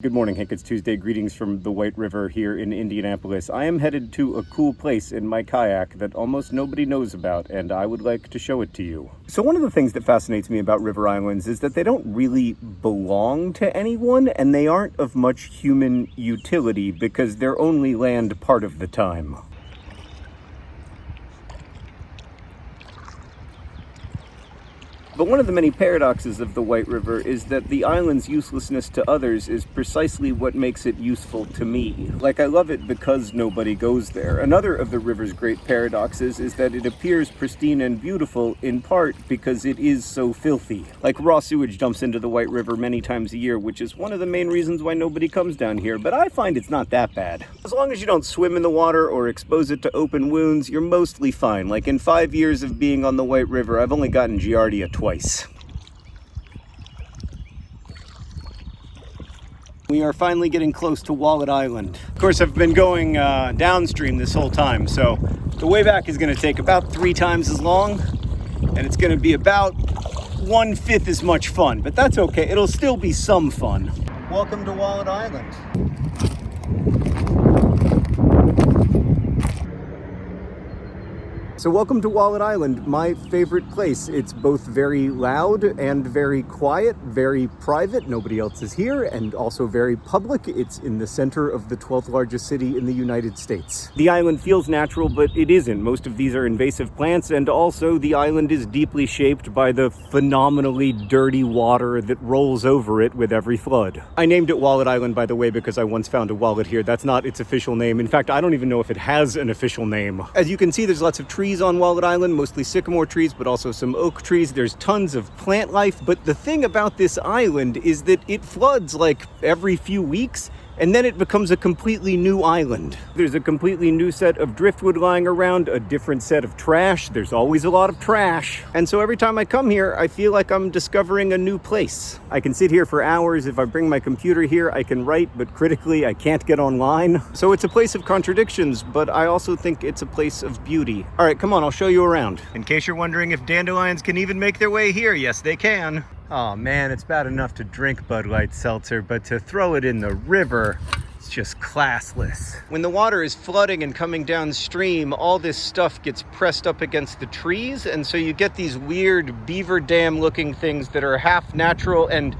Good morning, Hank. It's Tuesday. Greetings from the White River here in Indianapolis. I am headed to a cool place in my kayak that almost nobody knows about, and I would like to show it to you. So one of the things that fascinates me about river islands is that they don't really belong to anyone, and they aren't of much human utility because they're only land part of the time. But one of the many paradoxes of the White River is that the island's uselessness to others is precisely what makes it useful to me. Like, I love it because nobody goes there. Another of the river's great paradoxes is that it appears pristine and beautiful in part because it is so filthy. Like, raw sewage dumps into the White River many times a year, which is one of the main reasons why nobody comes down here, but I find it's not that bad. As long as you don't swim in the water or expose it to open wounds, you're mostly fine. Like, in five years of being on the White River, I've only gotten Giardia twice twice. We are finally getting close to Wallet Island. Of course, I've been going uh, downstream this whole time, so the way back is going to take about three times as long, and it's going to be about one-fifth as much fun, but that's okay. It'll still be some fun. Welcome to Wallet Island. So welcome to Wallet Island, my favorite place. It's both very loud and very quiet, very private, nobody else is here, and also very public. It's in the center of the 12th largest city in the United States. The island feels natural, but it isn't. Most of these are invasive plants, and also the island is deeply shaped by the phenomenally dirty water that rolls over it with every flood. I named it Wallet Island, by the way, because I once found a wallet here. That's not its official name. In fact, I don't even know if it has an official name. As you can see, there's lots of trees trees on Wallet Island, mostly sycamore trees, but also some oak trees. There's tons of plant life. But the thing about this island is that it floods like every few weeks and then it becomes a completely new island. There's a completely new set of driftwood lying around, a different set of trash. There's always a lot of trash. And so every time I come here, I feel like I'm discovering a new place. I can sit here for hours. If I bring my computer here, I can write, but critically, I can't get online. So it's a place of contradictions, but I also think it's a place of beauty. All right, come on, I'll show you around. In case you're wondering if dandelions can even make their way here, yes, they can. Oh man, it's bad enough to drink Bud Light Seltzer, but to throw it in the river, it's just classless. When the water is flooding and coming downstream, all this stuff gets pressed up against the trees, and so you get these weird beaver dam looking things that are half natural and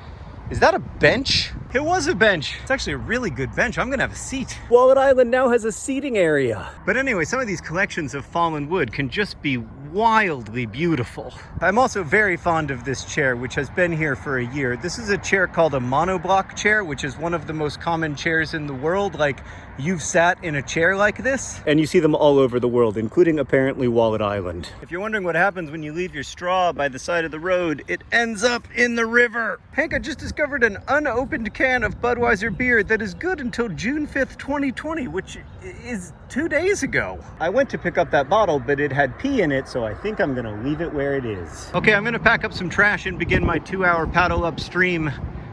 is that a bench? It was a bench. It's actually a really good bench. I'm gonna have a seat. Wallet Island now has a seating area. But anyway, some of these collections of fallen wood can just be wildly beautiful. I'm also very fond of this chair, which has been here for a year. This is a chair called a monoblock chair, which is one of the most common chairs in the world. Like, you've sat in a chair like this. And you see them all over the world, including apparently Wallet Island. If you're wondering what happens when you leave your straw by the side of the road, it ends up in the river. Hank, I just discovered an unopened can of Budweiser beer that is good until June 5th, 2020, which is two days ago. I went to pick up that bottle, but it had pee in it, so I think I'm gonna leave it where it is. Okay, I'm gonna pack up some trash and begin my two hour paddle upstream.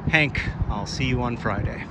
Hank, I'll see you on Friday.